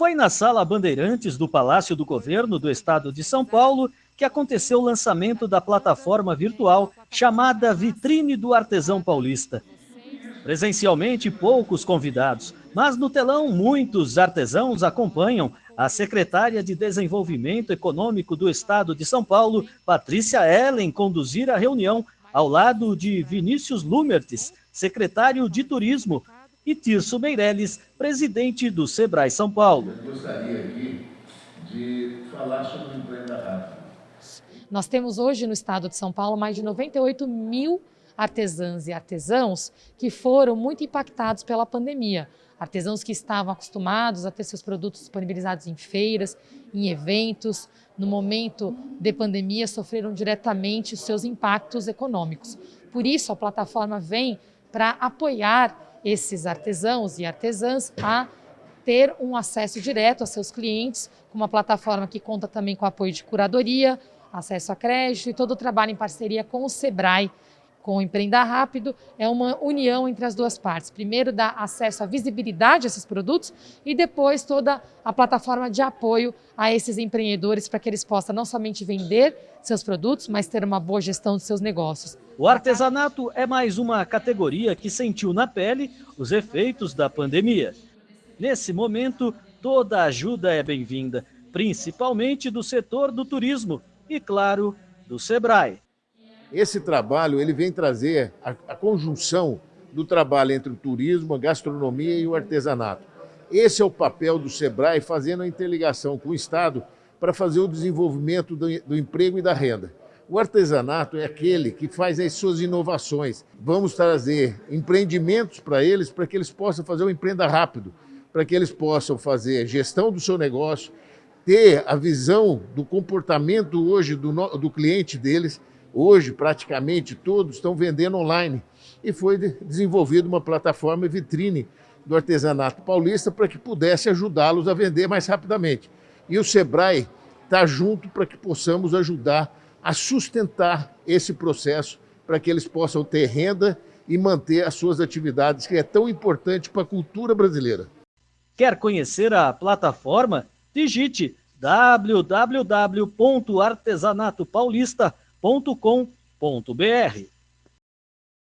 Foi na Sala Bandeirantes do Palácio do Governo do Estado de São Paulo que aconteceu o lançamento da plataforma virtual chamada Vitrine do Artesão Paulista. Presencialmente, poucos convidados, mas no telão muitos artesãos acompanham a secretária de Desenvolvimento Econômico do Estado de São Paulo, Patrícia Ellen, conduzir a reunião ao lado de Vinícius Lumertes, secretário de Turismo, e Tirso Meirelles, presidente do Sebrae São Paulo. Eu gostaria aqui de falar sobre o Empreenda Rápido. Nós temos hoje no estado de São Paulo mais de 98 mil artesãs e artesãos que foram muito impactados pela pandemia. Artesãos que estavam acostumados a ter seus produtos disponibilizados em feiras, em eventos, no momento de pandemia sofreram diretamente os seus impactos econômicos. Por isso, a plataforma vem para apoiar esses artesãos e artesãs a ter um acesso direto a seus clientes, com uma plataforma que conta também com apoio de curadoria, acesso a crédito e todo o trabalho em parceria com o Sebrae, com o Empreenda Rápido, é uma união entre as duas partes. Primeiro, dá acesso à visibilidade a esses produtos e depois toda a plataforma de apoio a esses empreendedores para que eles possam não somente vender seus produtos, mas ter uma boa gestão de seus negócios. O artesanato é mais uma categoria que sentiu na pele os efeitos da pandemia. Nesse momento, toda ajuda é bem-vinda, principalmente do setor do turismo e, claro, do SEBRAE. Esse trabalho ele vem trazer a, a conjunção do trabalho entre o turismo, a gastronomia e o artesanato. Esse é o papel do SEBRAE, fazendo a interligação com o Estado para fazer o desenvolvimento do, do, emprego e da renda. O artesanato é aquele que faz as suas inovações. Vamos trazer empreendimentos para eles, para que eles possam fazer o empreenda rápido, para que eles possam fazer gestão do seu negócio, ter a visão do comportamento hoje do, do cliente deles, Hoje, praticamente todos estão vendendo online e foi desenvolvida uma plataforma vitrine do artesanato paulista para que pudesse ajudá-los a vender mais rapidamente. E o Sebrae está junto para que possamos ajudar a sustentar esse processo para que eles possam ter renda e manter as suas atividades, que é tão importante para a cultura brasileira. Quer conhecer a plataforma? Digite www.artesanatopaulista.com.br